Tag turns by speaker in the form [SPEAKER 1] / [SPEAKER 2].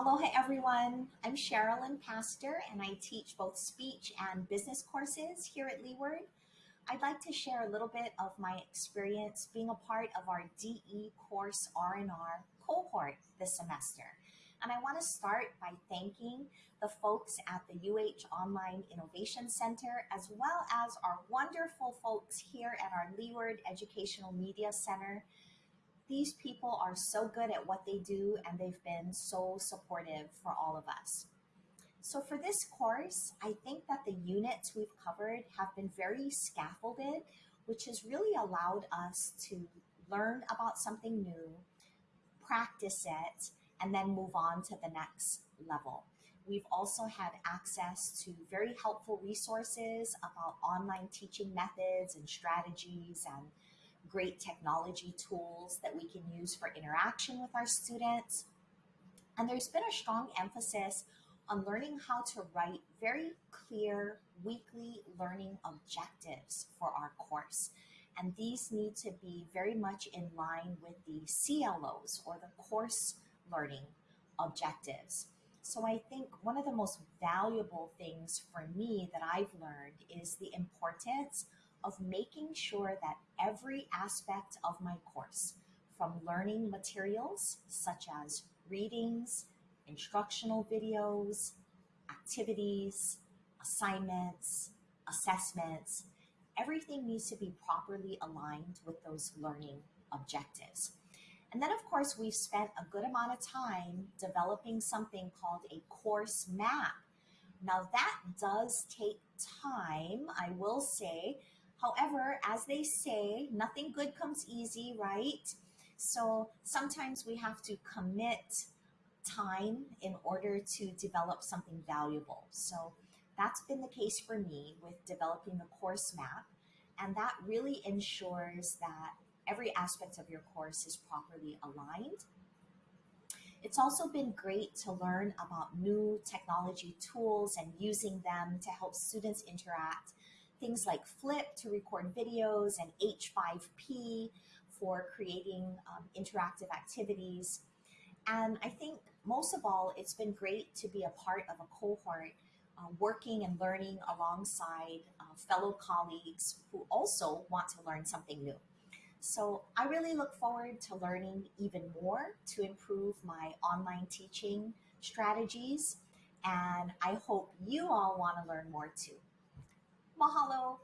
[SPEAKER 1] Aloha everyone, I'm Sherilyn Pastor and I teach both speech and business courses here at Leeward. I'd like to share a little bit of my experience being a part of our DE course R&R cohort this semester. And I want to start by thanking the folks at the UH Online Innovation Center, as well as our wonderful folks here at our Leeward Educational Media Center these people are so good at what they do and they've been so supportive for all of us. So for this course, I think that the units we've covered have been very scaffolded, which has really allowed us to learn about something new, practice it, and then move on to the next level. We've also had access to very helpful resources about online teaching methods and strategies and great technology tools that we can use for interaction with our students. And there's been a strong emphasis on learning how to write very clear weekly learning objectives for our course. And these need to be very much in line with the CLOs or the course learning objectives. So I think one of the most valuable things for me that I've learned is the importance of making sure that every aspect of my course, from learning materials such as readings, instructional videos, activities, assignments, assessments, everything needs to be properly aligned with those learning objectives. And then, of course, we've spent a good amount of time developing something called a course map. Now, that does take time, I will say, As they say, nothing good comes easy, right? So sometimes we have to commit time in order to develop something valuable. So that's been the case for me with developing the course map. And that really ensures that every aspect of your course is properly aligned. It's also been great to learn about new technology tools and using them to help students interact things like Flip to record videos and H5P for creating um, interactive activities. And I think most of all, it's been great to be a part of a cohort uh, working and learning alongside uh, fellow colleagues who also want to learn something new. So I really look forward to learning even more to improve my online teaching strategies. And I hope you all want to learn more too. Mahalo.